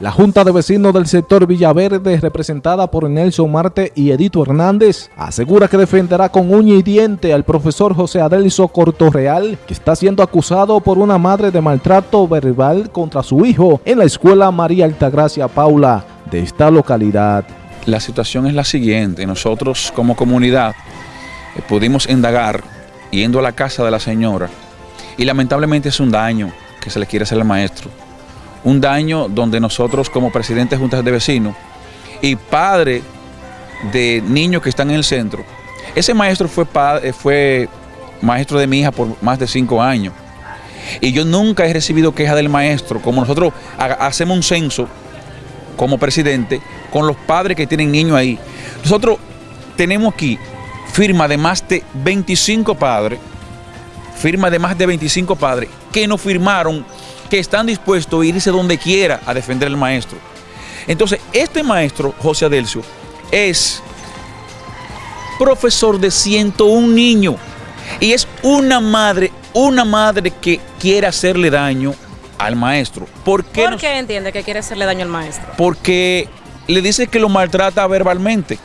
La Junta de Vecinos del sector Villaverde, representada por Nelson Marte y Edito Hernández, asegura que defenderá con uña y diente al profesor José Adelso Cortorreal, que está siendo acusado por una madre de maltrato verbal contra su hijo en la escuela María Altagracia Paula de esta localidad. La situación es la siguiente, nosotros como comunidad eh, pudimos indagar yendo a la casa de la señora y lamentablemente es un daño que se le quiere hacer al maestro un daño donde nosotros como presidente de juntas de vecinos y padre de niños que están en el centro, ese maestro fue, padre, fue maestro de mi hija por más de cinco años. Y yo nunca he recibido queja del maestro, como nosotros hacemos un censo como presidente con los padres que tienen niños ahí. Nosotros tenemos aquí firma de más de 25 padres, firma de más de 25 padres que nos firmaron que están dispuestos a irse donde quiera a defender al maestro. Entonces, este maestro, José Adelcio, es profesor de 101 niños y es una madre, una madre que quiere hacerle daño al maestro. ¿Por qué, ¿Por qué entiende que quiere hacerle daño al maestro? Porque le dice que lo maltrata verbalmente.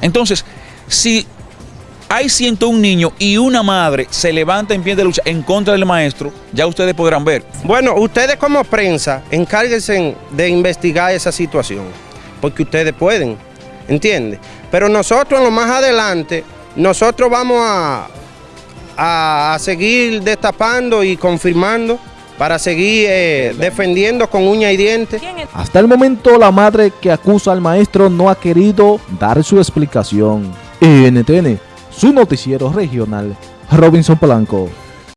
Entonces, si hay 101 niños y una madre se levanta en pie de lucha en contra del maestro, ya ustedes podrán ver. Bueno, ustedes como prensa, encárguense de investigar esa situación, porque ustedes pueden, ¿entiende? Pero nosotros en lo más adelante, nosotros vamos a, a, seguir destapando y confirmando para seguir eh, defendiendo con uña y diente. Hasta el momento la madre que acusa al maestro no ha querido dar su explicación. NTN su noticiero regional, Robinson Polanco.